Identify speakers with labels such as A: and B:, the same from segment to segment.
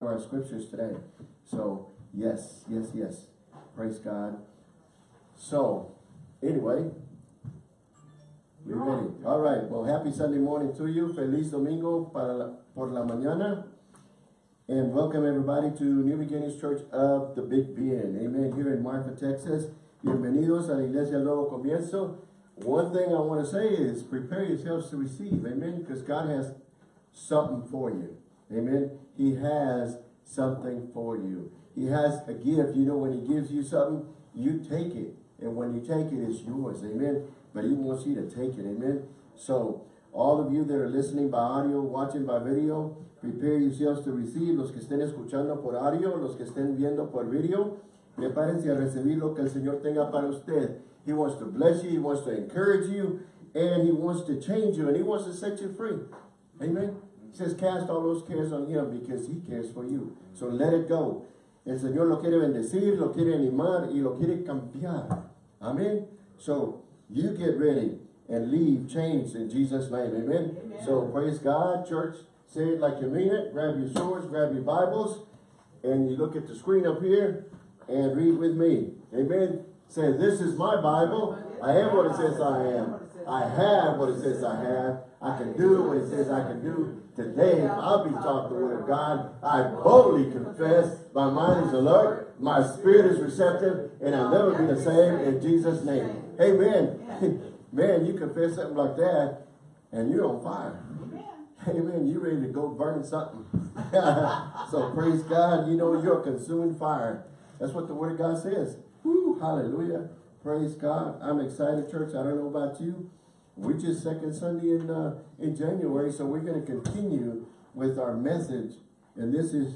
A: our scriptures today. So, yes, yes, yes. Praise God. So, anyway, we're ready. All right. Well, happy Sunday morning to you. Feliz Domingo para la, por la mañana. And welcome everybody to New Beginnings Church of the Big Bend. Amen. Here in Marfa, Texas. Bienvenidos a la Iglesia Nuevo Comienzo. One thing I want to say is prepare yourselves to receive. Amen. Because God has something for you. Amen. He has something for you. He has a gift. You know, when he gives you something, you take it. And when you take it, it's yours. Amen. But he wants you to take it. Amen. So, all of you that are listening by audio, watching by video, prepare yourselves to receive. Los que estén escuchando por audio, los que estén viendo por video, prepárense a recibir lo que el Señor tenga para usted. He wants to bless you. He wants to encourage you. And he wants to change you. And he wants to set you free. Amen. He says, cast all those cares on him because he cares for you. So let it go. El Señor lo quiere bendecir, lo quiere animar y lo quiere cambiar. Amen. So you get ready and leave changed in Jesus' name. Amen. Amen. So praise God, church. Say it like you mean it. Grab your swords, grab your Bibles, and you look at the screen up here and read with me. Amen. Say, this is my Bible. I am what it says I am. I have what it says I have. I can do what it says I can do. Today, I'll be taught the word of God. I boldly confess. My mind is alert. My spirit is receptive. And I'll never be the same in Jesus' name. Amen. Man, you confess something like that and you're on fire. Amen. You ready to go burn something. so praise God. You know you're a consuming fire. That's what the word of God says. Woo, hallelujah. Praise God. I'm excited, church. I don't know about you. We're just second Sunday in uh, in January, so we're going to continue with our message. And this is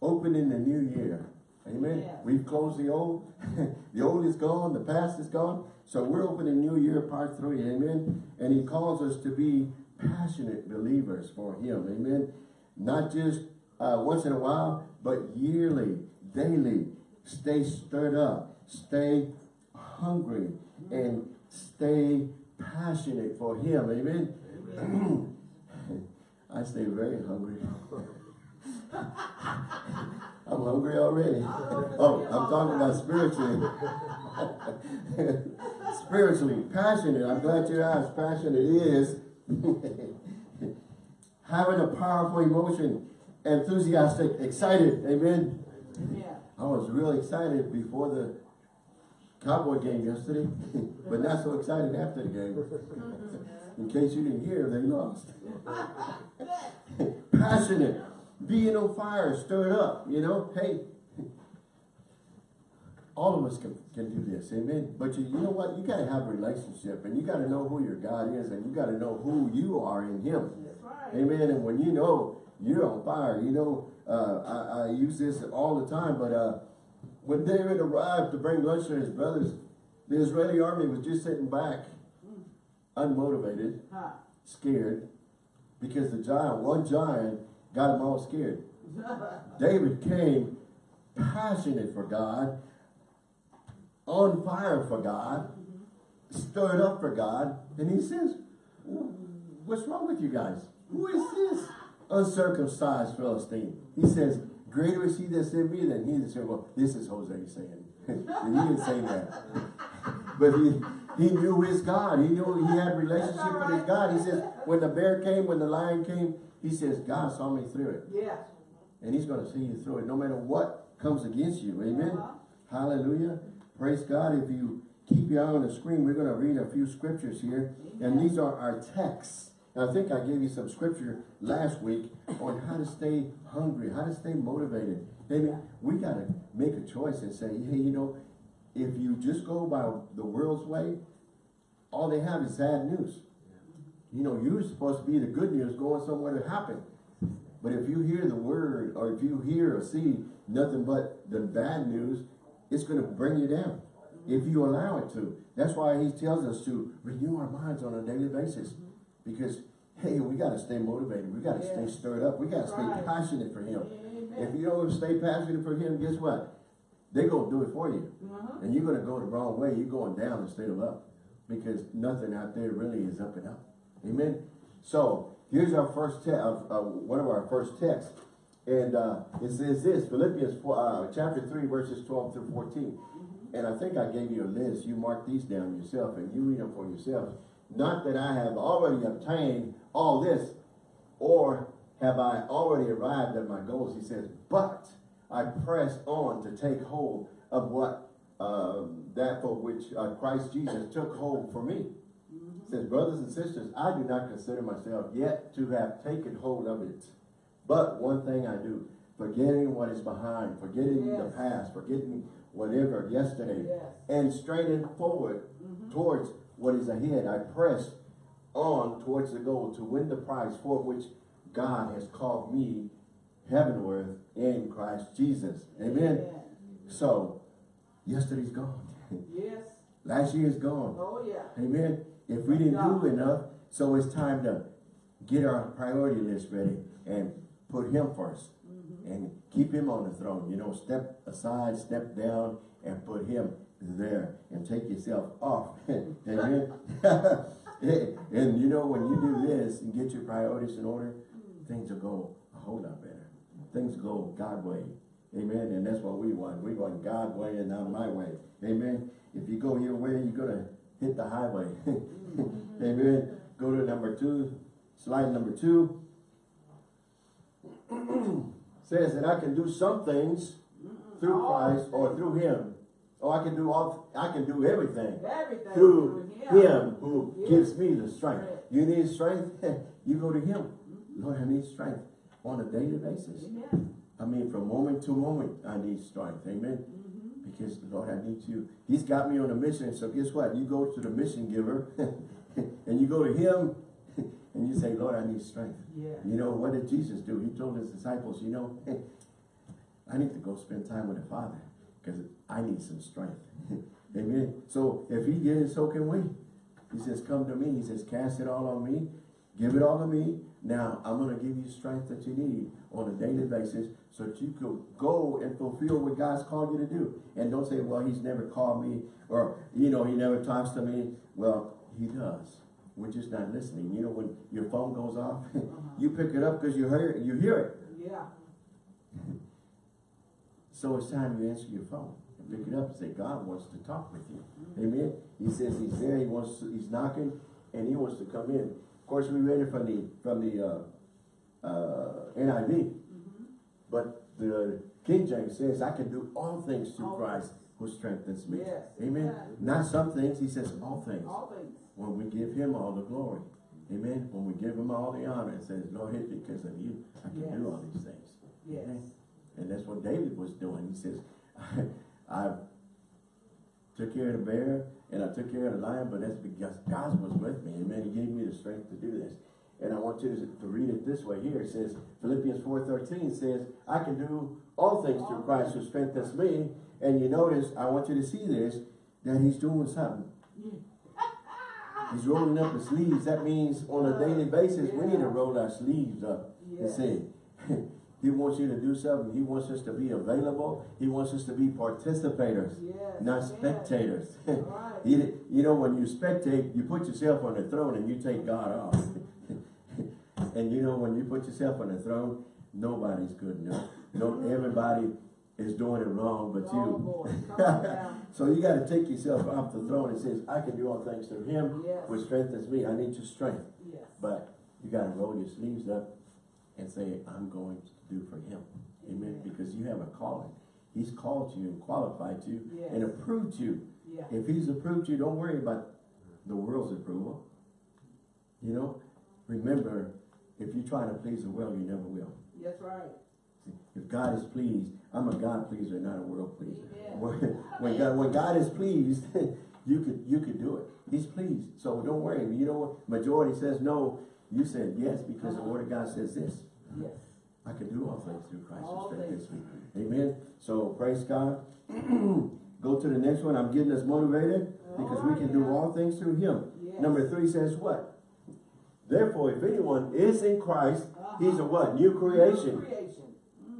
A: opening the new year. Amen. Yeah. We've closed the old. the old is gone. The past is gone. So we're opening new year part three. Amen. And he calls us to be passionate believers for him. Amen. Not just uh, once in a while, but yearly, daily. Stay stirred up. Stay hungry. And stay passionate for him. Amen. Amen. I stay very hungry. I'm hungry already. Oh, I'm talking about spiritually. spiritually, passionate. I'm glad you asked. Passionate is having a powerful emotion, enthusiastic, excited. Amen. Yeah. I was really excited before the Cowboy game yesterday, but not so excited after the game. In case you didn't hear, they lost. Passionate, being on fire, stirred up, you know, hey, all of us can, can do this, amen. But you, you know what? You got to have a relationship, and you got to know who your God is, and you got to know who you are in Him. Right. Amen. And when you know you're on fire, you know, uh, I, I, use this all the time, but uh, when David arrived to bring lunch to his brothers, the Israeli army was just sitting back, unmotivated, scared, because the giant, one giant, got them all scared. David came passionate for God, on fire for God, mm-hmm. stirred up for God, and he says, what's wrong with you guys? Who is this uncircumcised Philistine? He says, Greater is he that's in me than he that's in well, this is Jose saying. and he didn't say that. but he he knew his God. He knew he had relationship with his God. He says, when the bear came, when the lion came, he says, God saw me through it. Yeah. And he's going to see you through it, no matter what comes against you. Amen. Uh -huh. Hallelujah. Praise God. If you keep your eye on the screen, we're going to read a few scriptures here. Amen. And these are our texts. I think I gave you some scripture last week on how to stay hungry, how to stay motivated. Amen. We got to make a choice and say, hey, you know, if you just go by the world's way, all they have is sad news. You know, you're supposed to be the good news going somewhere to happen. But if you hear the word or if you hear or see nothing but the bad news, it's going to bring you down if you allow it to. That's why he tells us to renew our minds on a daily basis. Because, hey, we got to stay motivated. We got to stay stirred up. We got to stay right. passionate for him. Amen. If you don't stay passionate for him, guess what? They're going to do it for you. Uh -huh. And you're going to go the wrong way. You're going down instead of up. Because nothing out there really is up and up. Amen. So, here's our first text, uh, uh, one of our first texts. And uh, it says this, Philippians four, uh, chapter 3, verses 12 through 14.
B: Mm-hmm.
A: And I think I gave you a list. You mark these down yourself and you read them for yourself. Not that I have already obtained all this, or have I already arrived at my goals. He says, but I press on to take hold of what um, that for which uh, Christ Jesus took hold for me.
B: Mm-hmm.
A: Says, brothers and sisters, I do not consider myself yet to have taken hold of it. But one thing I do, forgetting what is behind, forgetting the past, forgetting whatever yesterday,
B: Yes.
A: and straining forward
B: Mhm.
A: towards what is ahead. I press on towards the goal to win the prize for which God has called me heavenward in Christ Jesus. Amen. So, yesterday's gone.
B: Yes.
A: Last year is gone.
B: Oh, yeah.
A: Amen. If we didn't do enough, so it's time to get our priority list ready and put him 1st mm-hmm. and keep him on the throne. You know, step aside, step down, and put him there and take yourself off. Amen. and you know, when you do this and get your priorities in order, things will go a whole lot better. Things go God way. Amen. And that's what we want. We want God way and not my way. Amen. If you go your way, you're gonna hit the highway. Amen. Go to number two, slide number two. Says that I can do some things through
B: oh.
A: Christ or through him. Or I can do all I can do everything
B: Everything.
A: through
B: him.
A: him who
B: Yes.
A: gives me the strength.
B: Right.
A: You need strength, you go to him. Lord, I need strength on a daily basis.
B: Amen.
A: I mean, from moment to moment, I need strength. Amen.
B: Mm-hmm.
A: Because Lord, I need you. He's got me on a mission. So guess what? You go to the mission giver and you go to him and you say, Lord, I need strength.
B: Yeah.
A: You know, what did Jesus do? He told his disciples, you know, I need to go spend time with the Father because I need some strength. Amen. So if he did it, so can we. He says, come to me. He says, cast it all on me. Give it all to me. Now, I'm going to give you strength that you need on a daily basis so that you could go and fulfill what God's called you to do. And don't say, well, he's never called me or, you know, he never talks to me. Well, he does. We're just not listening. You know, when your phone goes off, you pick it up because you hear. You hear it.
B: Yeah.
A: So it's time you answer your phone and pick it up and say, God wants to talk with you. Amen. He says he's there, he wants to, he's knocking, and he wants to come in. Of course, we read it from the from the uh, uh, NIV,
B: Mm-hmm.
A: but the King James says, I can do all things through
B: All
A: Christ who strengthens me.
B: Yes.
A: Amen.
B: Yeah.
A: Not some things, he says all things.
B: All things.
A: When we give him all the glory. Amen. When we give him all the honor, it says, Lord, it's because of you, I can
B: Yes.
A: do all these things.
B: Yes.
A: Amen. And that's what David was doing. He says, I, took care of the bear and I took care of the lion, but that's because God was with me. Amen. He gave me the strength to do this. And I want you to, to read it this way here. It says, Philippians 4.13 says, I can do all things through Christ who strengthens me. And you notice, I want you to see this, that he's doing something. He's rolling up his sleeves. That means on a daily basis, we need to roll our sleeves up and
B: Yes.
A: say, he wants you to do something. He wants us to be available. He wants us to be participators,
B: Yes.
A: not
B: yes.
A: spectators.
B: Right.
A: you, you know, when you spectate, you put yourself on the throne and you take God off. and you know, when you put yourself on the throne, nobody's good enough. No, everybody is doing it wrong but
B: Oh,
A: you.
B: boy. Come on now.
A: So you got to take yourself off the throne and says, I can do all things through him,
B: Yes.
A: which strengthens me. I need your strength.
B: Yes.
A: But you got to roll your sleeves up and say, I'm going to do for him. Amen.
B: Amen.
A: Because you have a calling. He's called you and qualified you and approved you.
B: Yeah.
A: If he's approved you, don't worry about the world's approval. You know, remember, if you're trying to please the world, you never will.
B: That's right.
A: See, If God is pleased, I'm a God pleaser, not a world pleaser. When, when God, when God is pleased, you could you could do it. He's pleased. So don't worry. You know what? Majority says no. You said yes because the uh-huh. word of God says this.
B: Yes.
A: I can do all things through Christ
B: All
A: who strengthens
B: things.
A: me. Amen. So praise God. Go to the next one. I'm getting us motivated because we can do all things through him.
B: Yes.
A: Number three says what? Therefore, if anyone is in Christ, uh-huh. he's a what? New creation
B: New creation.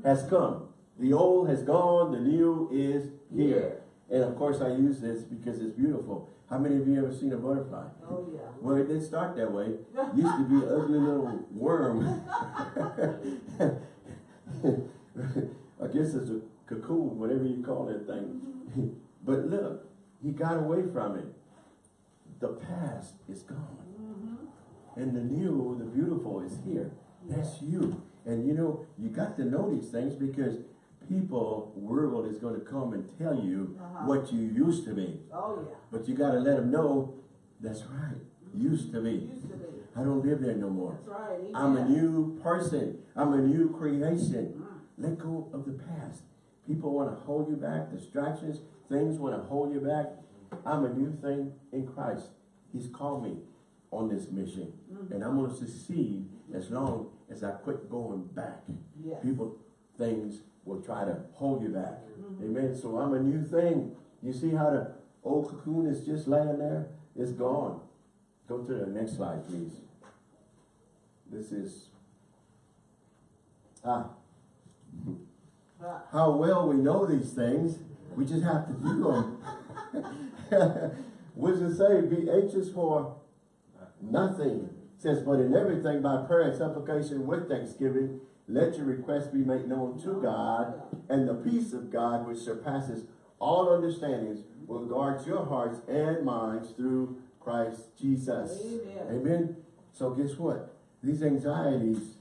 B: Mm.
A: has come. The old has gone, the new is here. And of course I use this because it's beautiful. How many of you ever seen a butterfly?
B: Oh, yeah.
A: Well, it didn't start that way. Used to be an ugly little worm. I guess it's a cocoon, whatever you call that thing. But look, he got away from it. The past is gone.
B: Mm-hmm.
A: And the new, the beautiful is here. That's you. And you know, you got to know these things because people, world is going to come and tell you
B: Uh-huh.
A: what you used to be.
B: Oh, yeah.
A: But you got to let them know, that's right, used to be.
B: Used to be.
A: I don't live there no more.
B: That's right.
A: I'm a new person. I'm a new creation.
B: Mm.
A: Let go of the past. People want to hold you back. Distractions, things want to hold you back. I'm a new thing in Christ. He's called me on this mission.
B: Mhm.
A: And I'm going to succeed as long as I quit going back.
B: Yes.
A: People, things will try to hold you back.
B: Mhm.
A: Amen. So I'm a new thing. You see how the old cocoon is just laying there? It's gone. Go to the next slide, please. This is, ah,
B: Ah,
A: how well we know these things. We just have to do them. what does it say? Be anxious for nothing. It says, but in everything by prayer and supplication with thanksgiving, let your requests be made known to God, and the peace of God, which surpasses all understandings, will guard your hearts and minds through Christ Jesus.
B: Amen.
A: Amen. So guess what? These anxieties,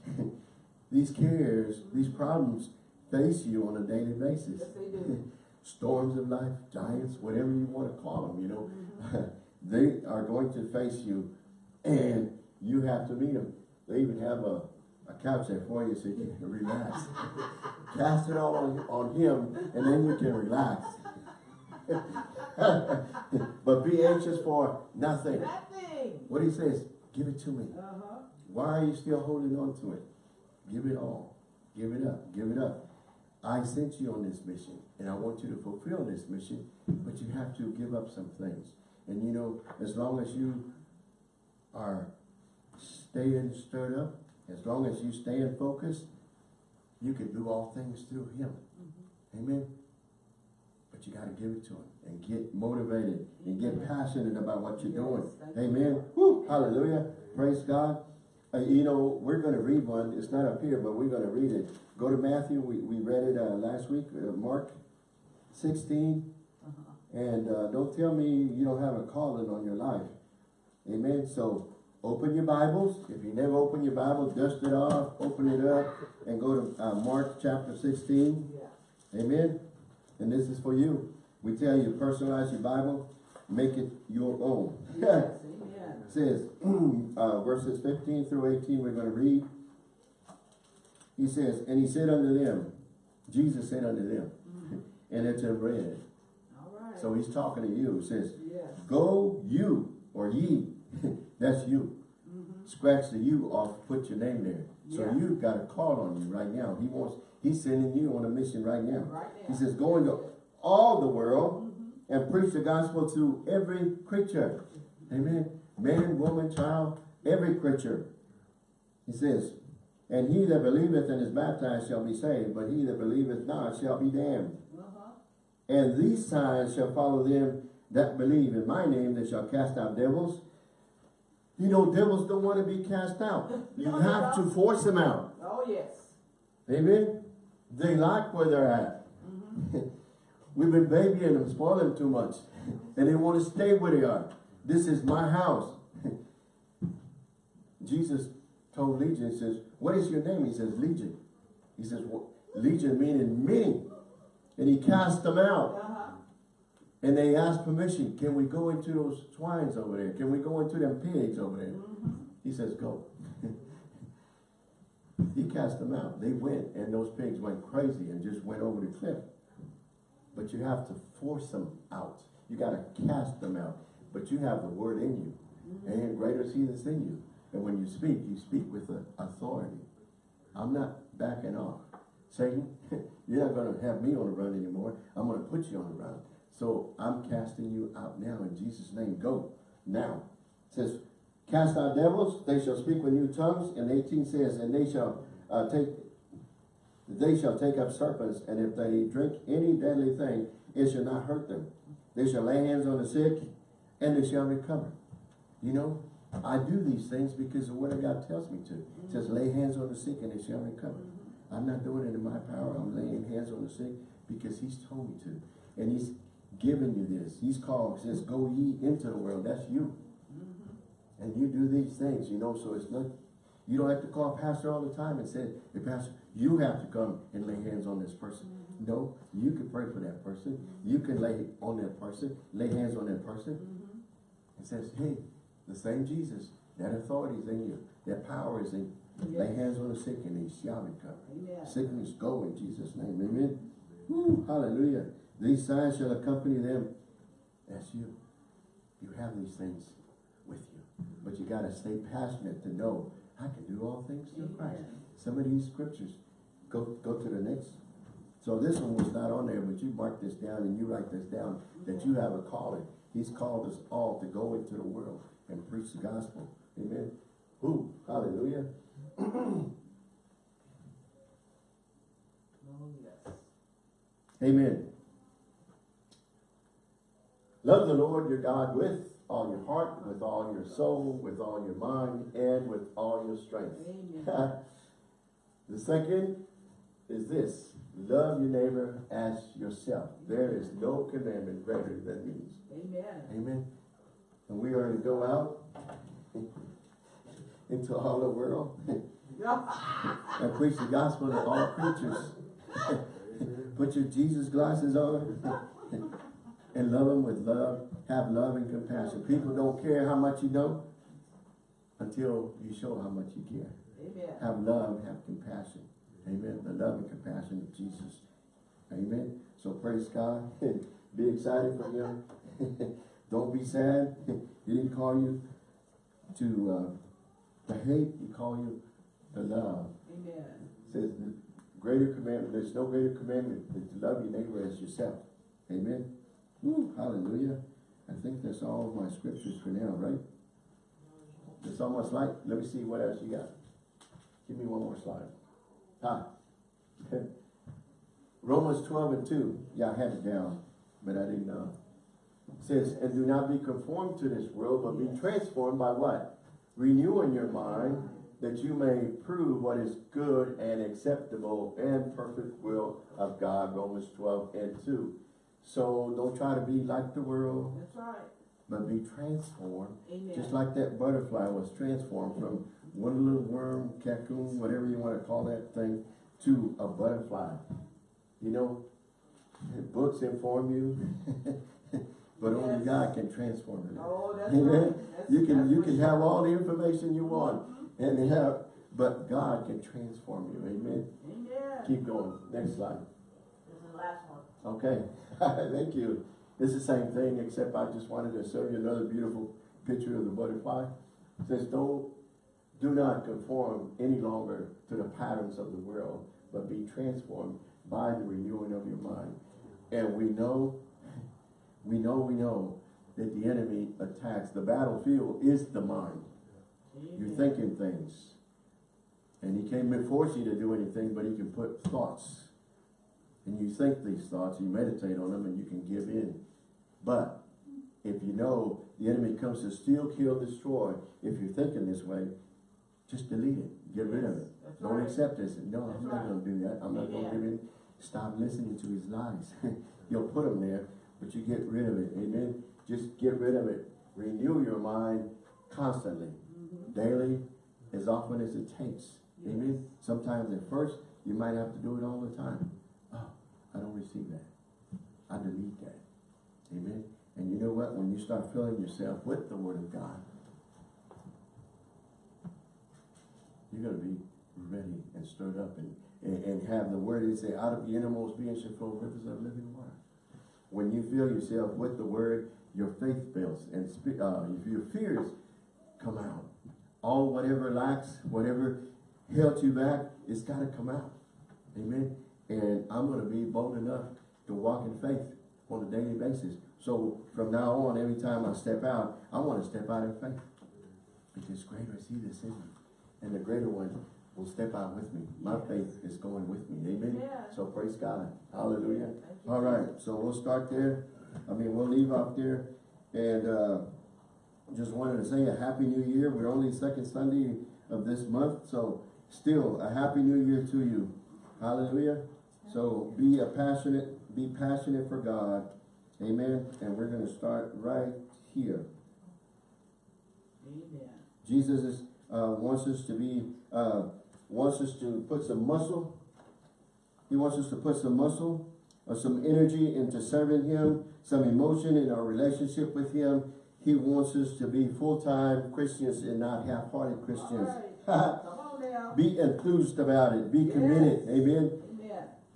A: these cares, these problems face you on a daily basis.
B: Yes, they do.
A: Storms of life, giants, whatever you want to call them, you know,
B: Mm-hmm.
A: they are going to face you and you have to meet them. They even have a, a couch there for you so you can relax. Cast it all on, on him and then you can relax. but be anxious for nothing.
B: Nothing.
A: What he says, give it to me.
B: Uh-huh.
A: Why are you still holding on to it? Give it all. Give it up. Give it up. I sent you on this mission and I want you to fulfill this mission, but you have to give up some things. And you know, as long as you are staying stirred up, as long as you stay in focus, you can do all things through him. Amen. But you got to give it to him and get motivated and get passionate about what you're doing.
B: Yes, you.
A: Amen. Woo, hallelujah. Praise God. Uh, you know, we're going to read one. It's not up here, but we're going to read it. Go to Matthew. We, we read it uh, last week. Uh, Mark 16.
B: Uh-huh.
A: And uh, don't tell me you don't have a calling on your life. Amen. So open your Bibles. If you never open your Bible, dust it off, open it up, and go to uh, Mark chapter 16.
B: Yeah.
A: Amen. And this is for you. We tell you, personalize your Bible, make it your own.
B: Yes. Amen.
A: says, uh, verses 15 through 18, we're going to read. He says, and he said unto them, Jesus said unto them, and it's in red.
B: All right.
A: So he's talking to you. He says,
B: Yes.
A: go you, or ye, that's you.
B: Mm-hmm.
A: Scratch the you off, put your name there. So
B: Yeah.
A: you've got a call on you right now. He wants, he's sending you on a mission right now.
B: Right
A: He says, go into all the world
B: Mm-hmm.
A: and preach the gospel to every creature. Amen. Man, woman, child, every creature. He says, and he that believeth and is baptized shall be saved, but he that believeth not shall be damned.
B: Uh-huh.
A: And these signs shall follow them that believe in my name, they shall cast out devils. You know, devils don't want to be cast out. You
B: No,
A: have
B: no.
A: to force them out.
B: Oh, yes.
A: Amen. They like where they're at. We've been babying them, spoiling them too much. And they want to stay where they are. This is my house. Jesus told Legion, he says, what is your name? He says, Legion. He says, well, Legion meaning many. And he cast them out.
B: Uh-huh.
A: And they asked permission, can we go into those swines over there? Can we go into them pigs over there? He says, go. he cast them out. They went, and those pigs went crazy and just went over the cliff. But you have to force them out. You got to cast them out. But you have the word in you. And greater is he that's in you. And when you speak, you speak with authority. I'm not backing off. Satan, you're not going to have me on the run anymore. I'm going to put you on the run. So I'm casting you out now in Jesus' name. Go now. It says, cast out devils, they shall speak with new tongues. And 18 says, and they shall uh, take they shall take up serpents, and if they drink any deadly thing, it shall not hurt them. They shall lay hands on the sick, and they shall recover. You know, I do these things because the word of God tells me to. It says, lay hands on the sick, and they shall recover. I'm not doing it in my power. I'm laying hands on the sick because he's told me to. And he's given you this. He's called, says, go ye into the world. That's you.
B: Mhm.
A: And you do these things, you know, so it's not, you don't have to call pastor all the time and say, hey, pastor, you have to come and lay hands on this person. No, you can pray for that person. You can lay on that person, lay hands on that person.
B: Mhm.
A: It says, hey, the same Jesus, that authority is in you. That power is in you. Lay hands on the sick and they shall recover. Sickness go in Jesus' name. Amen. Woo, hallelujah. These signs shall accompany them. That's you. You have these things with you. But you gotta stay passionate to know I can do all things through Christ. Some of these scriptures, go go to the next. So this one was not on there, but you mark this down and you write this down, that you have a calling. He's called us all to go into the world and preach the gospel. Amen. Who? Hallelujah. Amen. Love the Lord your God with all your heart, with all your soul, with all your mind, and with all your strength. The second is this. Love your neighbor as yourself. There is no commandment greater than these.
B: Amen.
A: Amen. And we are to go out into all the world and preach the gospel to all creatures. Put your Jesus glasses on and love them with love. Have love and compassion. People don't care how much you know until you show how much you care.
B: Amen.
A: Have love, have compassion. Amen. The love and compassion of Jesus. Amen. So praise God. be excited for him. don't be sad. he didn't call you to uh, to hate. He called you to love.
B: Amen.
A: says the greater commandment, there's no greater commandment than to love your neighbor as yourself. Amen. Woo, hallelujah. I think that's all of my scriptures for now, right? It's almost like, let me see what else you got. Give me one more slide. Ah. Romans 12 and 2. Yeah, I had it down, but I didn't know. It says, and do not be conformed to this world, but be transformed by what? Renewing your mind, that you may prove what is good and acceptable and perfect will of God, Romans 12 and 2. So don't try to be like the world,
B: That's right.
A: but be transformed,
B: Amen.
A: just like that butterfly was transformed from one little worm, cocoon, whatever you want to call that thing, to a butterfly. You know, books inform you, but only God can transform you.
B: Oh, that's
A: Amen.
B: right. That's,
A: You can you can
B: sure.
A: have all the information you mm-hmm. want and have, but God can transform you. Amen.
B: Amen.
A: Keep going. Next slide.
B: This is the last one.
A: Okay. Thank you. It's the same thing, except I just wanted to show you another beautiful picture of the butterfly. It says, don't, do not conform any longer to the patterns of the world, but be transformed by the renewing of your mind. And we know, we know, we know that the enemy attacks. The battlefield is the mind. You're thinking things. And he can't force you to do anything, but he can put thoughts. And you think these thoughts, you meditate on them, and you can give in. But if you know the enemy comes to steal, kill, destroy, if you're thinking this way, just delete it. Get rid of it.
B: That's
A: Don't
B: right.
A: accept this. No,
B: That's
A: I'm not
B: right.
A: gonna do that. I'm not gonna give in. Stop listening to his lies. You'll put them there, but you get rid of it. Amen. Just get rid of it. Renew your mind constantly
B: Mhm.
A: daily, as often as it takes. Amen. Sometimes at first, you might have to do it all the time. I don't receive that. I delete that. Amen. And you know what? When you start filling yourself with the Word of God, you're going to be ready and stirred up and, and, have the Word. It say, out of the innermost being shall flow rivers of living water. When you fill yourself with the Word, your faith builds and uh, your fears come out. All whatever lacks, whatever held you back, it's got to come out. Amen. And I'm going to be bold enough to walk in faith on a daily basis. So from now on, every time I step out, I want to step out in faith. Because greater is he that's in me. And the greater one will step out with me. My faith is going with me. Amen.
B: Yeah.
A: So praise God. Hallelujah. All right, so we'll start there. I mean, we'll leave out there. And uh, just wanted to say a happy new year. We're only second Sunday of this month, so still a happy new year to you. Hallelujah. So be a passionate, be passionate for God. Amen. And we're gonna start right here.
B: Amen.
A: Jesus is, uh, wants us to be, uh, wants us to put some muscle. He wants us to put some muscle or some energy into serving him, some emotion in our relationship with him. He wants us to be full-time Christians and not half-hearted Christians.
B: Right. Come on now.
A: Be enthused about it. Be committed. Amen.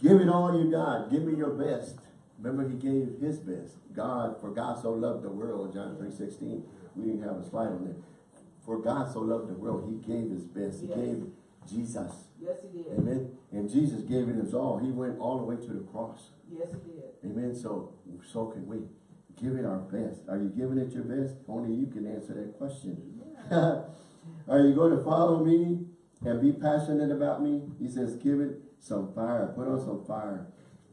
A: Give it all you got. Give me your best. Remember, he gave his best. God, for God so loved the world, John 3 16. We didn't have a slide on there. For God so loved the world, he gave his best. He
B: Yes.
A: gave Jesus.
B: Yes, he did.
A: Amen. And Jesus gave it his all. He went all the way to the cross.
B: Yes, he did.
A: Amen. So, so can we. Give it our best. Are you giving it your best? Only you can answer that question.
B: Yeah.
A: Are you going to follow me and be passionate about me? He says, give it some fire. Put on some fire.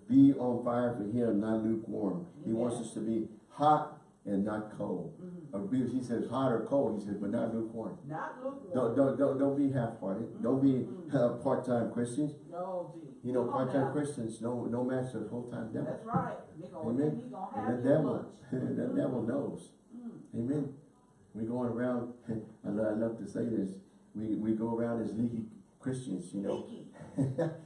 A: Be on fire for him, not lukewarm. He wants us to be hot and not cold.
B: Mhm.
A: Or he says hot or cold. He says, but not lukewarm.
B: Not lukewarm.
A: Don't, don't, don't, don't be half-hearted. Don't be uh, part-time Christians.
B: No, G.
A: You know, part-time. Christians, no, no the full-time devil.
B: That's right. Gonna,
A: Amen. And the devil, the devil knows.
B: Mm.
A: Amen. We're going around, I love, I love to say this, we, we go around as leaky Christians, you know.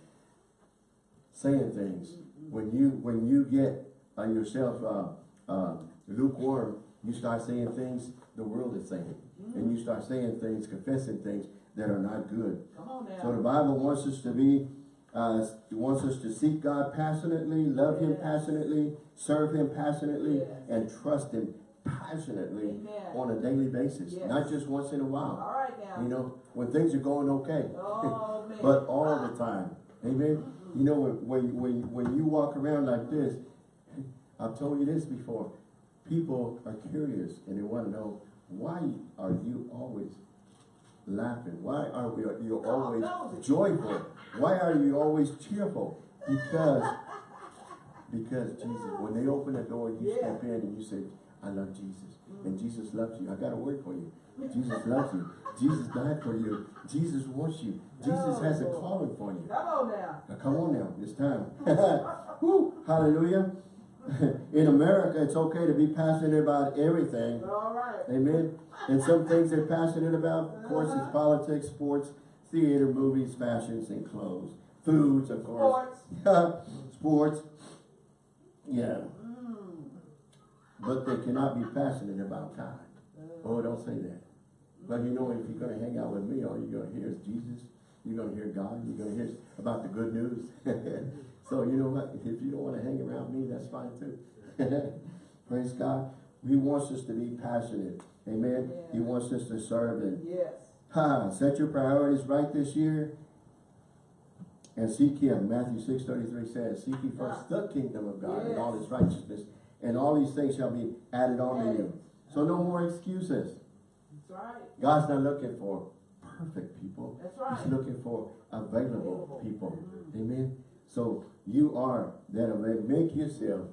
A: saying things. When you, when you get uh, yourself, uh, uh, lukewarm, you start saying things the world is saying. And you start saying things, confessing things that are not good.
B: Come on
A: So the. Bible wants us to be, uh, wants us to seek God passionately, love Him passionately, serve Him passionately,
B: Yes.
A: and trust Him passionately
B: Amen.
A: on a daily basis,
B: Yes.
A: not just once in a while.
B: All right now.
A: You know, when things are going okay,
B: Oh,
A: but all the time. Amen. You know, when, when, when, you walk around like this, I've told you this before, people are curious and they want to know, why are you always laughing? Why are we, you always joyful? Why are you always cheerful? Because, because Jesus, when they open the door, you
B: Yeah.
A: step in and you say, I love Jesus. And Jesus loves you. I got a word for you. Jesus loves you. Jesus died for you. Jesus wants you. Jesus has a calling for you.
B: Come on now.
A: Now, come on now, it's time. Hallelujah. In America, it's okay to be passionate about everything.
B: All right.
A: Amen. And some things they're passionate about, of course, it's politics, sports, theater, movies, fashions, and clothes. Foods, of course.
B: Sports.
A: Sports. Yeah.
B: Mm.
A: But they cannot be passionate about God.
B: Uh,
A: Oh, don't say that. But you know, if you're gonna hang out with me, all you're gonna hear is Jesus. You're gonna hear God. You're gonna hear about the good news. so you know what? If you don't wanna hang around me, that's fine too. Praise God. He wants us to be passionate. Amen. He wants us to serve Him.
B: Yes.
A: Ha, set your priorities right this year and seek Him. Matthew six thirty-three says, Seek ye first the kingdom of God and all
B: Yes.
A: His righteousness, and all these things shall be added on to you. So no more excuses.
B: Right.
A: God's not looking for perfect people.
B: That's right.
A: He's looking for available
B: Available.
A: people.
B: Mhm.
A: Amen. So you are that available. Make yourself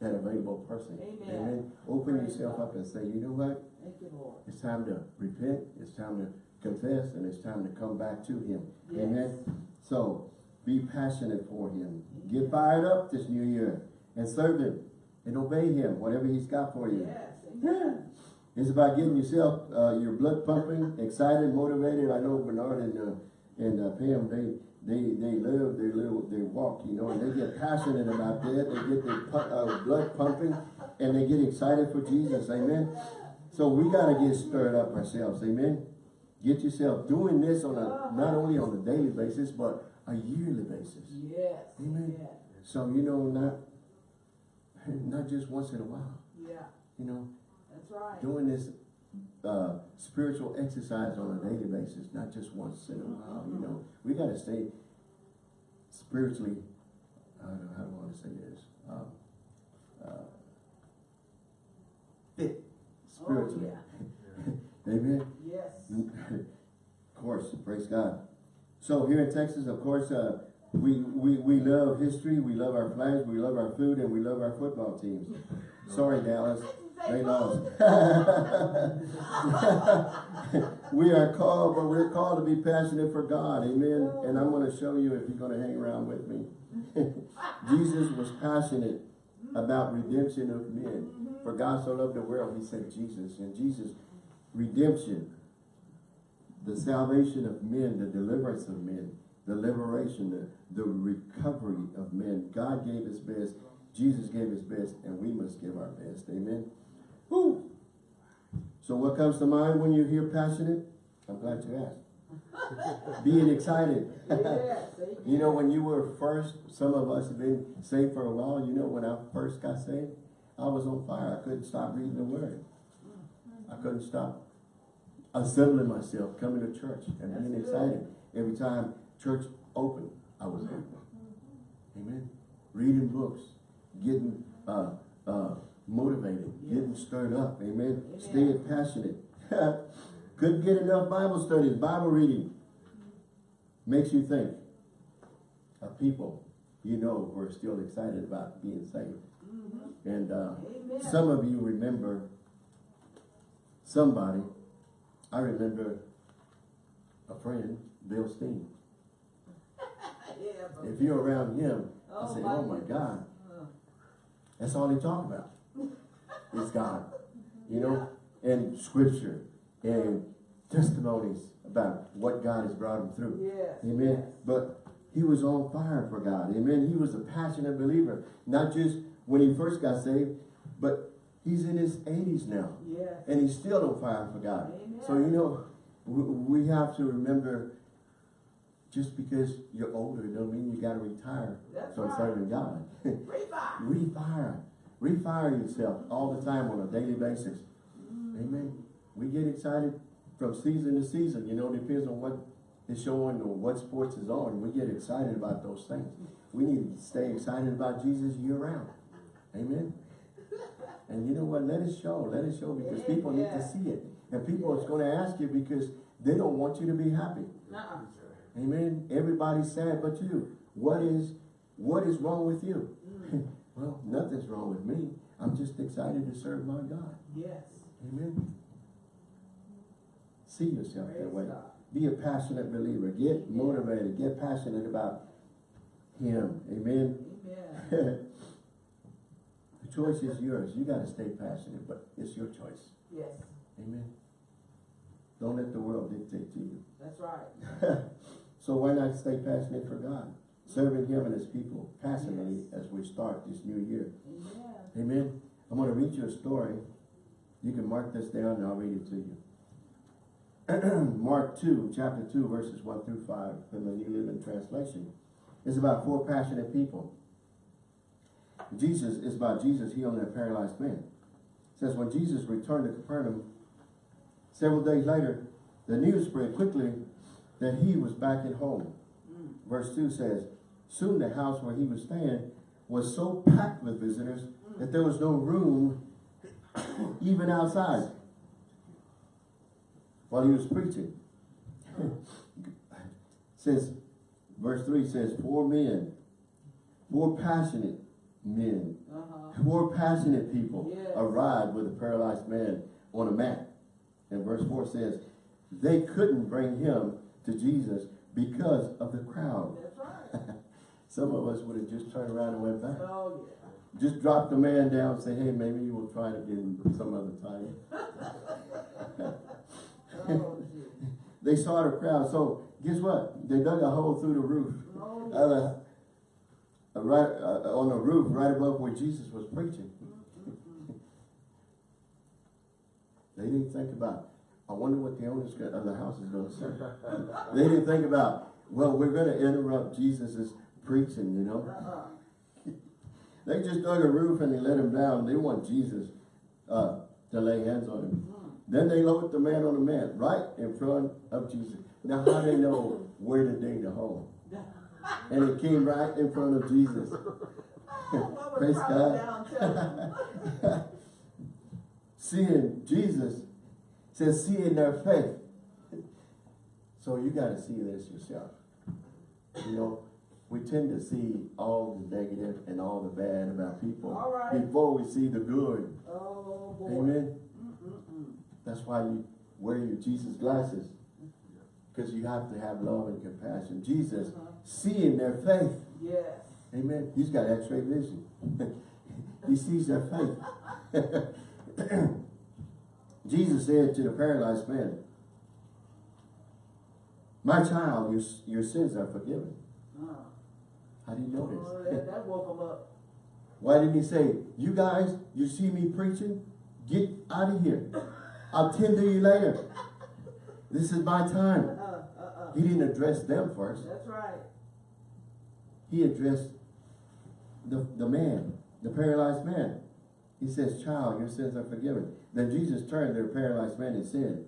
A: that available person.
B: Amen.
A: Open
B: Praise
A: yourself
B: God.
A: up and say, you know what?
B: Thank you, Lord.
A: It's time to repent. It's time to confess, and it's time to come back to Him.
B: Yes.
A: Amen. So be passionate for Him. Get fired up this new year and serve Him and obey Him, whatever He's got for you.
B: Yes.
A: It's about getting yourself, uh, your blood pumping, excited, motivated. I know Bernard and, uh, and uh, Pam, they, they, they live their little, their walk, you know, and they get passionate about that. They get their pu- uh, blood pumping and they get excited for Jesus. Amen. So we got to get stirred up ourselves. Amen. Get yourself doing this on a, not only on a daily basis, but a yearly basis.
B: Yes.
A: Amen.
B: Yeah.
A: So, you know, not, not just once in a while,
B: Yeah.
A: you know,
B: right.
A: doing this uh, spiritual exercise on a daily basis, not just once in a while, you know. We got to stay spiritually, I don't know, how do I want to say this? Um, uh, fit spiritually.
B: Oh,
A: Amen.
B: Yes.
A: of course, praise God. So here in Texas, of course, uh, we, we, we love history, we love our flags, we love our food, and we love our football teams. Sorry, Dallas. They
B: food.
A: we are called, but we're called to be passionate for God. Amen. And I'm going to show you if you're going to hang around with me. Jesus was passionate about redemption of men. For God so loved the world, he sent Jesus. And Jesus, redemption, the salvation of men, the deliverance of men, the liberation, the, the recovery of men. God gave his best. Jesus gave his best, and we must give our best. Amen. So what comes to mind when you hear passionate? I'm glad you asked. Being excited.
B: Yes.
A: You know, when you were first, some of us have been saved for a while. You know, when I first got saved, I was on fire. I couldn't stop reading the word. I couldn't stop assembling myself, coming to church and
B: That's
A: being
B: good.
A: excited. Every time church opened, I was open. Amen. Reading books, getting uh, uh, motivated, getting stirred up. Amen.
B: Amen.
A: Staying passionate. Couldn't get enough Bible studies, Bible reading. Makes you think of people you know who are still excited about being saved.
B: Mhm.
A: And uh, some of you remember somebody. I remember a friend, Bill Steen.
B: Yeah,
A: If you're around him, I
B: Oh,
A: say,
B: my
A: oh my
B: goodness.
A: God, that's all he talk about. Is God. You know, and scripture and testimonies about what God has brought him through.
B: Yes.
A: Amen. But he was on fire for God. Amen. He was a passionate believer. Not just when he first got saved, but he's in his 80s now.
B: Yes.
A: And he's still on fire for God.
B: Amen.
A: So, you know, we, we have to remember just because you're older it don't mean you got to retire
B: That's
A: from
B: right.
A: serving God.
B: Revive.
A: Refire. Refire yourself all the time on a daily basis. Amen. We get excited from season to season. You know, it depends on what is showing or what sports is on. We get excited about those things. We need to stay excited about Jesus year round. Amen. And you know what? Let it show. Let it show because people need to see it. And people is going to ask you because they don't want you to be happy.
B: Nuh-uh.
A: Amen. Everybody's sad but you. What is what is wrong with you? Mm. well, nothing's wrong with me. I'm just excited to serve my God.
B: Yes.
A: Amen. See yourself that way.
B: God.
A: Be a passionate believer. Get motivated. Get passionate about Him. Amen.
B: Amen.
A: the choice is yours. You got to stay passionate, but it's your choice.
B: Yes.
A: Amen. Don't let the world dictate to you.
B: That's right.
A: so why not stay passionate for God? Serving Him and His people passionately as we start this new year.
B: Amen.
A: Amen. I'm going to read you a story. You can mark this down and I'll read it to you. Mark 2, chapter 2, verses 1 through 5 from the New Living Translation. It's about four passionate people. Jesus is about Jesus healing a paralyzed man. It says, when Jesus returned to Capernaum, several days later, the news spread quickly that he was back at home.
B: Mm.
A: Verse 2 says, Soon the house where he was staying was so packed with visitors that there was no room even outside while he was preaching. says, verse 3 says, Four men, four passionate men,
B: Uh-huh.
A: four passionate people
B: Yes.
A: arrived with a paralyzed man on a mat. And verse 4 says, They couldn't bring him to Jesus because of the crowd.
B: That's right.
A: Some of us would have just turned around and went back.
B: Oh,
A: Just dropped the man down and say, hey, maybe you will try it again some other time.
B: Oh.
A: They saw the crowd, so guess what? They dug a hole through the roof.
B: Oh,
A: uh, right uh, on the roof, right above where Jesus was preaching. They didn't think about, I wonder what the owners of the house is going to say. they didn't think about, well, we're going to interrupt Jesus's preaching, you know. They just dug a roof and they let him down. They want Jesus uh, to lay hands on him. Then they lowered the man on the mat right in front of Jesus. Now, how they know where to dig the hole? And it came right in front of Jesus. Praise God. Seeing Jesus says, seeing their faith. So you got to see this yourself. You know, we tend to see all the negative and all the bad about people
B: All right.
A: before we see the good.
B: Oh, boy.
A: Amen. That's why you wear your Jesus glasses. Because you have to have love and compassion. Jesus,
B: Uh-huh.
A: seeing their faith.
B: Yes.
A: Amen. He's got x-ray vision. he sees their faith. Jesus said to the paralyzed man, My child, your, your sins are forgiven.
B: Uh,
A: How do you know
B: oh, that, that woke him up.
A: Why didn't he say, you guys, you see me preaching? Get out of here. I'll tend to you later. This is my
B: Uh,
A: time.
B: uh, uh.
A: He didn't address them first.
B: That's right.
A: He addressed the, the man, the paralyzed man. He says, child, your sins are forgiven. Then Jesus turned to the paralyzed man and said,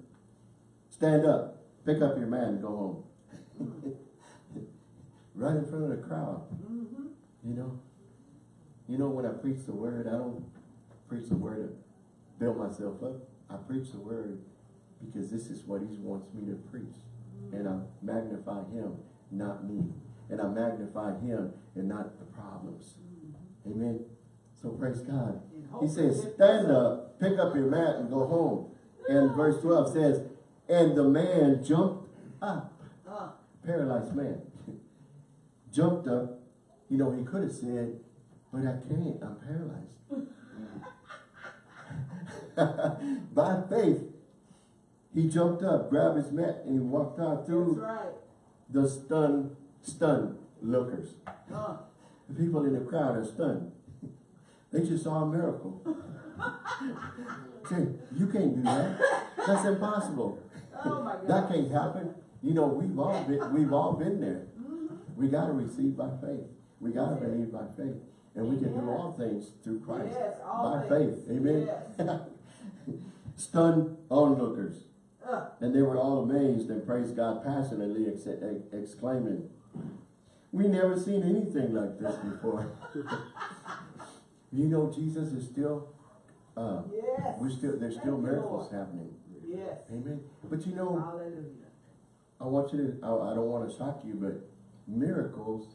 A: stand up, pick up your man, and go home. right in front of the crowd,
B: Mm-hmm.
A: you know. You know, when I preach the word, I don't preach the word to build myself up. I preach the word because this is what he wants me to preach. And I magnify him, not me. And I magnify him and not the problems. Amen. So praise God. He says, stand up, pick up your mat and go home. And verse 12 says, and the man jumped up,
B: Uh,
A: paralyzed man, jumped up. You know, he could have said, but I can't, I'm paralyzed. By faith, he jumped up, grabbed his mat, and he walked out through
B: right.
A: the stunned, stunned lookers.
B: Uh,
A: The people in the crowd are stunned. They just saw a miracle. Say, you can't do that. That's impossible.
B: oh my
A: That can't happen. You know, we've all been, we've all been there. We gotta receive by faith. We gotta believe by faith. And we can do all things through Christ.
B: Yes,
A: By
B: things.
A: faith. Amen.
B: Yes.
A: Stunned onlookers.
B: Uh,
A: And they were all amazed and praised God passionately, ex- ex- exclaiming, We never seen anything like this before. you know, Jesus is still, uh,
B: yes.
A: we're still, there's still
B: you,
A: miracles
B: Lord.
A: happening.
B: Yes.
A: Amen. But you know,
B: Hallelujah.
A: I want you to, I, I don't want to shock you, but miracles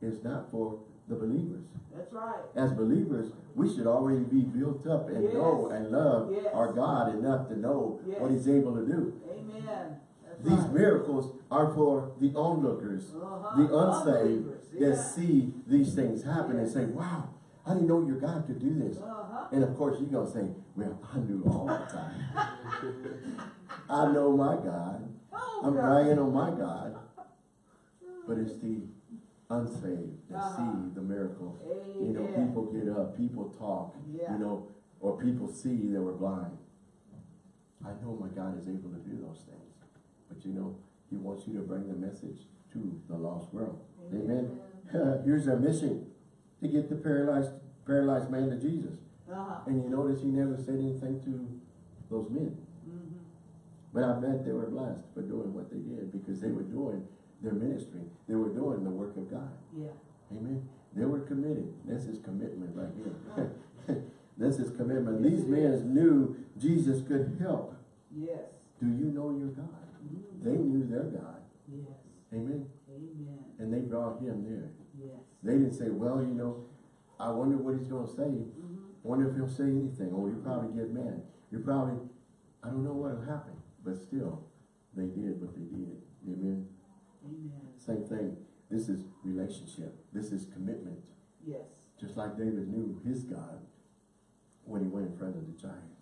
A: is not for the believers.
B: That's right.
A: As believers, we should already be built up and know and love
B: Yes.
A: our God enough to know what He's able to do.
B: Amen. That's
A: These
B: right.
A: miracles are for the onlookers,
B: Uh-huh.
A: the unsaved
B: Unbelievers,
A: that see these things happen and say, wow, I didn't know your God could do this.
B: Uh-huh.
A: And of course, you're going to say, well, I knew all the time. I know my God.
B: Oh,
A: I'm
B: God.
A: bragging on my God. But it's the unsaved that
B: Uh-huh.
A: see the miracle. You know, people get up, people talk,
B: Yeah.
A: you know, or people see they were blind. I know my God is able to do those things. But you know, he wants you to bring the message to the lost world. Amen. Here's our mission, to get the paralyzed, paralyzed man to Jesus.
B: Uh-huh.
A: And you notice he never said anything to those men.
B: Mhm.
A: But I bet they were blessed for doing what they did because they were doing their ministry. They were doing the work of God.
B: Yeah.
A: Amen. They were committed. That's his commitment right here. That's his commitment. These men knew Jesus could help.
B: Yes.
A: Do you know your God?
B: Mhm.
A: They knew their God.
B: Yes.
A: Amen.
B: Amen.
A: And they brought him there.
B: Yes.
A: They didn't say, well, you know, I wonder what he's going to say.
B: Mhm.
A: I wonder if he'll say anything. Or you probably get mad. You probably, I don't know what will happen. But still, they did what they did. Amen.
B: Amen.
A: Same thing. This is relationship. This is commitment.
B: Yes.
A: Just like David knew his God when he went in front of the giant.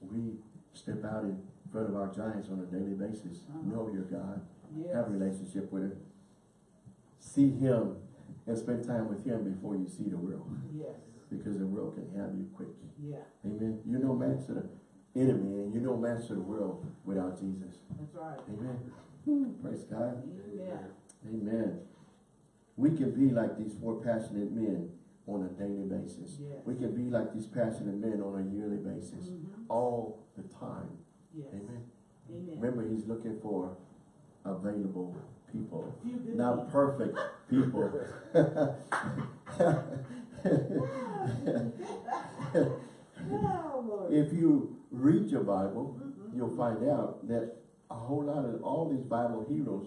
A: We step out in front of our giants on a daily basis.
B: Uh-huh.
A: Know your God.
B: Yes.
A: Have a relationship with him. See him and spend time with him before you see the world.
B: Yes.
A: Because the world can have you quick.
B: Yeah.
A: Amen. You're no match to the enemy and you're no match to the world without Jesus.
B: That's right.
A: Amen. Praise God.
B: Amen.
A: Amen. We can be like these four passionate men on a daily basis.
B: Yes.
A: We can be like these passionate men on a yearly basis.
B: Mhm.
A: All the time.
B: Yes.
A: Amen.
B: Amen.
A: Remember, he's looking for available people. Not perfect people. If you read your Bible,
B: Mhm.
A: you'll find out that a whole lot of all these Bible heroes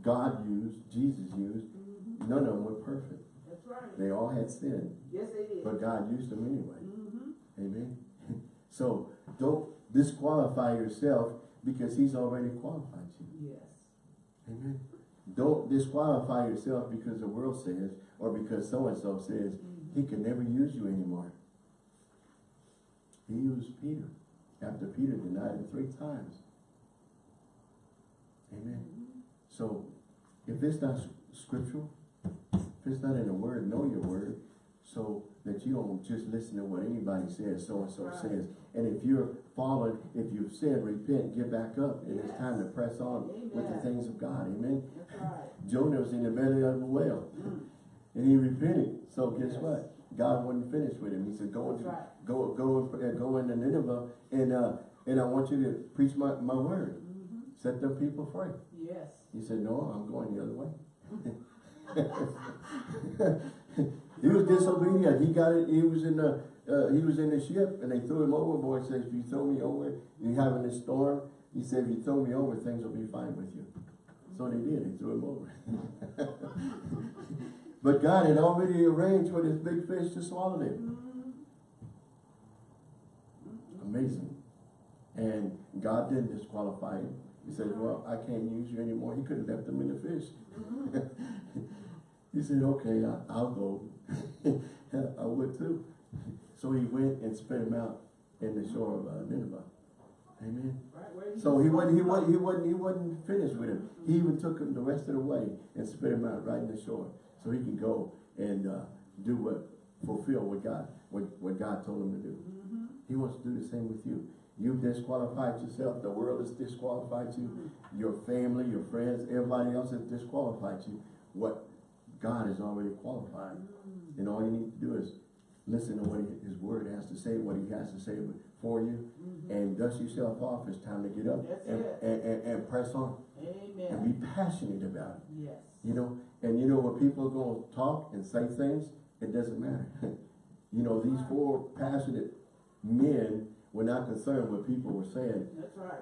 A: God used, Jesus used,
B: Mhm.
A: none of them were perfect.
B: That's right.
A: They all had sin,
B: Yes, they did.
A: but God used them anyway.
B: Mm-hmm.
A: Amen. So don't disqualify yourself because he's already qualified you.
B: Yes.
A: Amen. Don't disqualify yourself because the world says or because so-and-so says
B: Mhm.
A: he can never use you anymore. He used Peter after Peter denied him three times. Amen. So if it's not scriptural, if it's not in the word, know your word so that you don't just listen to what anybody says, so-and-so
B: Right.
A: says. And if you're fallen, if you've sinned, repent, get back up. And it's time to press on with the things of God. Amen.
B: Right.
A: Jonah was in the belly of the whale
B: Mm.
A: and he repented. So guess
B: Yes.
A: what? God wasn't finished with him. He said, go into,
B: right.
A: go, go, and- uh, go into Nineveh and, uh, and I want you to preach my, my word.
B: Mm-hmm.
A: Set the people free.
B: Yes.
A: He said, no, I'm going the other way. he was disobedient. He got it. He was in the, uh, he was in the ship and they threw him overboard. Says, if you throw me over, you're having a storm. He said, if you throw me over, things will be fine with you. So they did. They threw him over. but God had already arranged for this big fish to swallow him.
B: Mm-hmm.
A: Amazing. And God didn't disqualify him. He said, well, I can't use you anymore. He could have left them in the fish. he said, okay, I, I'll go. I would too. So he went and spit him out in the shore of uh, Nineveh. Amen.
B: Right
A: So he wasn't, he wasn't, he wasn't, he wasn't finished with him. He even took him the rest of the way and spit him out right in the shore. So he can go and, uh, do what, fulfill what God, what, what God told him to do.
B: Mm-hmm.
A: He wants to do the same with you. You've disqualified yourself. The world has disqualified you. Your family, your friends, everybody else has disqualified you. What God has already qualified. And all you need to do is listen to what his word has to say, what he has to say for you,
B: Mm-hmm.
A: and dust yourself off. It's time to get up and, and, and, and press on
B: Amen.
A: and be passionate about it.
B: Yes.
A: You know, and you know when people are going to talk and say things, it doesn't matter. you know, these four passionate men were not concerned what people were saying.
B: That's right.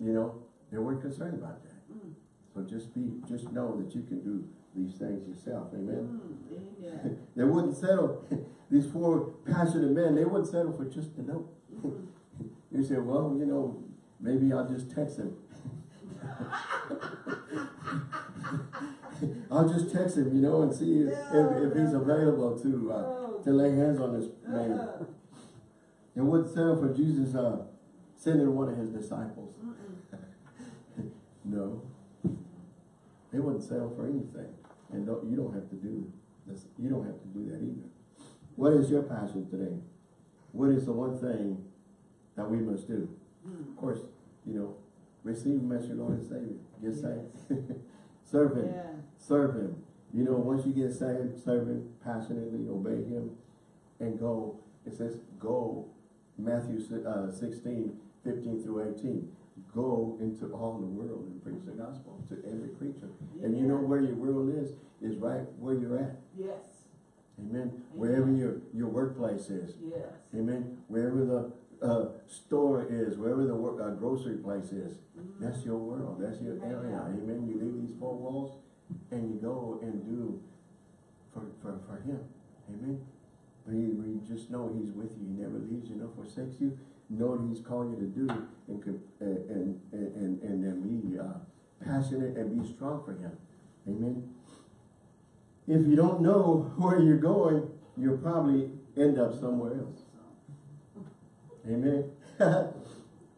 A: You know, they weren't concerned about that.
B: Mm.
A: So just be, just know that you can do these things yourself. Amen.
B: Mm.
A: They wouldn't settle. these four passionate men, they wouldn't settle for just a note.
B: Mm.
A: You say, well, you know, maybe I'll just text him. I'll just text him, you know, and see if, if, if he's available to, uh,
B: Oh.
A: to lay hands on this man. And wouldn't settle for Jesus, uh, sending one of his disciples. No. They wouldn't settle for anything. And don't, you don't have to do this. You don't have to do that either. What is your passion today? What is the one thing that we must do?
B: Mm.
A: Of course, you know, receive him as your Lord and Savior. Get
B: Yes.
A: saved. serve him.
B: Yeah.
A: Serve him. You know, once you get saved, serve him passionately, obey him, and go. It says go, Matthew uh, 16, 15 through 18. Go into all the world and preach the gospel to every creature. And you know where your world is? Is right where you're at.
B: Yes.
A: Amen. Wherever your, your workplace is.
B: Yes.
A: Amen. Wherever the uh, store is, wherever the work, uh, grocery place is,
B: Mhm.
A: that's your world. That's your area. Amen. You leave these four walls and you go and do for, for, for him. Amen. We, we just know he's with you. He never leaves you nor forsakes you. Know what he's calling you to do and, and, and, and, and then be uh, passionate and be strong for him. Amen. If you don't know where you're going, you'll probably end up somewhere else. Amen.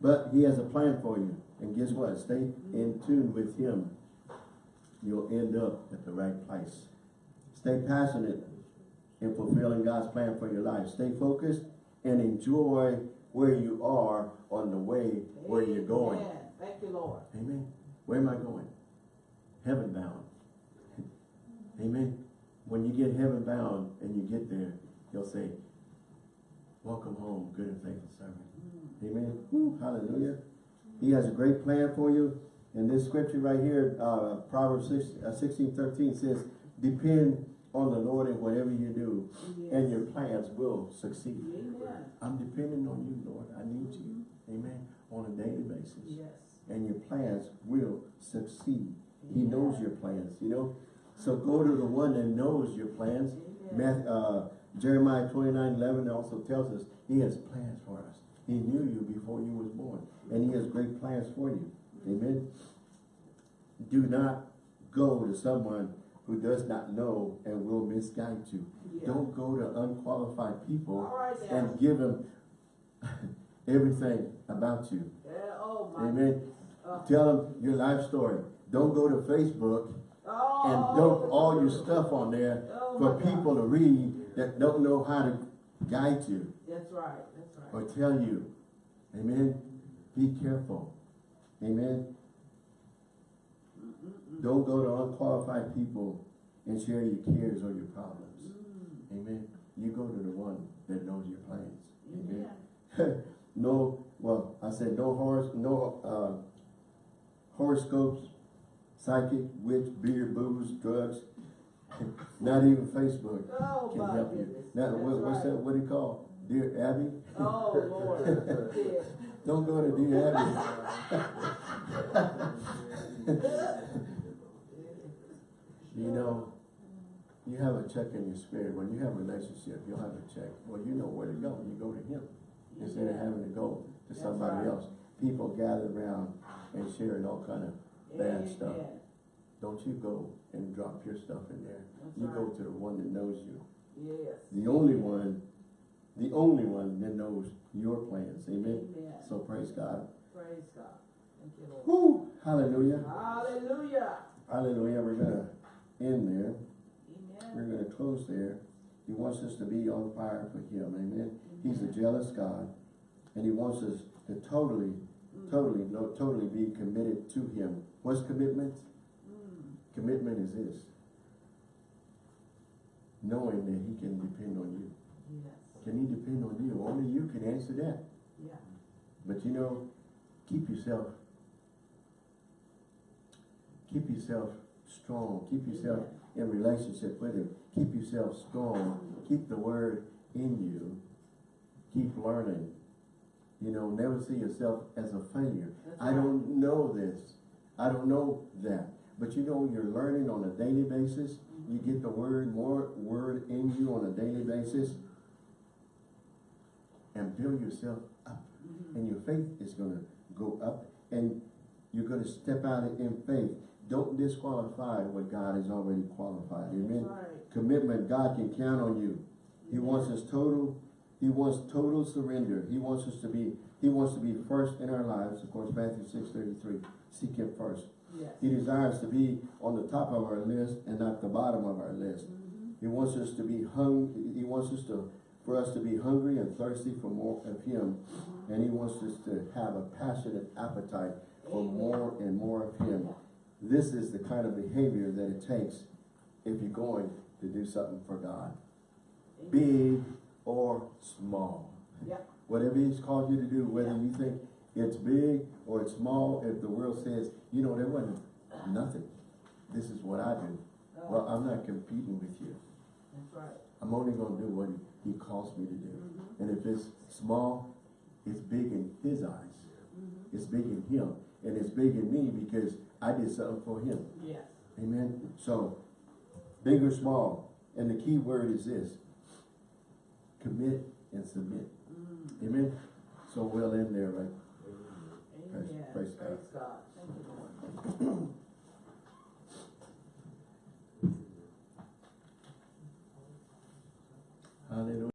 A: but he has a plan for you. And guess what? Stay in tune with him. You'll end up at the right place. Stay passionate in fulfilling God's plan for your life. Stay focused and enjoy where you are on the way where you're going.
B: Amen. Thank you, Lord.
A: Amen. Where am I going? Heaven bound. Amen. When you get heaven bound and you get there, he'll say, welcome home, good and faithful servant.
B: Mm.
A: Amen. Woo, hallelujah. He has a great plan for you. And this scripture right here, uh, Proverbs 6, uh, 16, 13 says, depend on the Lord in whatever you do, and your plans will succeed.
B: Amen.
A: I'm depending on you, Lord. I need you. Amen. On a daily basis
B: Yes.
A: and your plans will succeed. He knows your plans, you know. So go to the one that knows your plans. Uh, Jeremiah twenty-nine eleven also tells us he has plans for us. He knew you before you was born, and he has great plans for you. Amen. Do not go to someone who does not know and will misguide you.
B: Yeah.
A: Don't go to unqualified people
B: right
A: and give them everything about you.
B: Yeah, oh my.
A: Amen.
B: Uh,
A: Tell them your life story. Don't go to Facebook
B: oh,
A: and dump all your stuff on there
B: Oh
A: for
B: my God.
A: people to read that don't know how to guide you
B: That's right, that's right.
A: or tell you. Amen. Be careful. Amen. Don't go to unqualified people and share your cares or your problems.
B: Mm.
A: Amen. You go to the one that knows your plans. Amen.
B: Amen.
A: no, well, I said no horse, no uh, horoscopes, psychic, witch, beer, booze, drugs, not even Facebook
B: Oh
A: can help you.
B: goodness.
A: Now, what, what's
B: right.
A: that? What do you call? Dear Abby?
B: Oh Lord. Yeah.
A: Don't go to Dear Abby. You know, you have a check in your spirit. When you have a relationship, you'll have a check. Well, you know where to go. You go to him instead of having to go to somebody
B: right.
A: else. People gather around and sharing all kind of bad stuff.
B: Amen.
A: Don't you go and drop your stuff in there.
B: That's
A: You go to the one that knows you.
B: Yes.
A: The only one, the only one that knows your plans. Amen.
B: Amen.
A: So praise God.
B: Praise God. Thank you, Lord.
A: Whoo! Hallelujah.
B: Hallelujah.
A: Hallelujah. We're gonna end there. We're gonna close there. He wants us to be on fire for him. Amen. He's a jealous God. And he wants us to totally,
B: Mm.
A: totally, no, totally be committed to him. What's commitment?
B: Mm.
A: Commitment is this. Knowing that he can depend on you.
B: Yes.
A: Can he depend on you? Only you can answer that.
B: Yeah.
A: But you know, keep yourself, keep yourself strong. Keep yourself in relationship with him. Keep yourself strong. Keep the word in you. Keep learning. You know, never see yourself as a failure.
B: That's
A: I don't know this. I don't know that. But you know, you're learning on a daily basis. You get the word, more word in you on a daily basis. And build yourself up.
B: Mhm.
A: And your faith is gonna go up. And you're gonna step out in faith. Don't disqualify what God has already qualified. Amen.
B: Right.
A: Commitment, God can count on you. He
B: Amen.
A: wants us total, he wants total surrender. He wants us to be, he wants to be first in our lives. Of course, Matthew six thirty-three, seek him first.
B: Yes.
A: He desires to be on the top of our list and not the bottom of our list.
B: Mhm.
A: He wants us to be hung, he wants us to, for us to be hungry and thirsty for more of him. And he wants us to have a passionate appetite for
B: Amen.
A: more and more of him. This is the kind of behavior that it takes if you're going to do something for God. Big or small.
B: Yeah.
A: Whatever he's called you to do, whether
B: Yeah.
A: you think it's big or it's small, if the world says, you know, there wasn't nothing. This is what I do.
B: Oh,
A: Well, I'm not competing with you.
B: That's right.
A: I'm only gonna do what he, he calls me to do.
B: Mhm.
A: And if it's small, it's big in his eyes.
B: Mhm.
A: It's big in him. And it's big in me because I did something for him.
B: Yes.
A: Amen. So, big or small. And the key word is this. Commit and submit.
B: Mm.
A: Amen. So well in there, right?
B: Amen.
A: praise
B: Praise
A: God.
B: God. Thank you, Lord.
A: Hallelujah.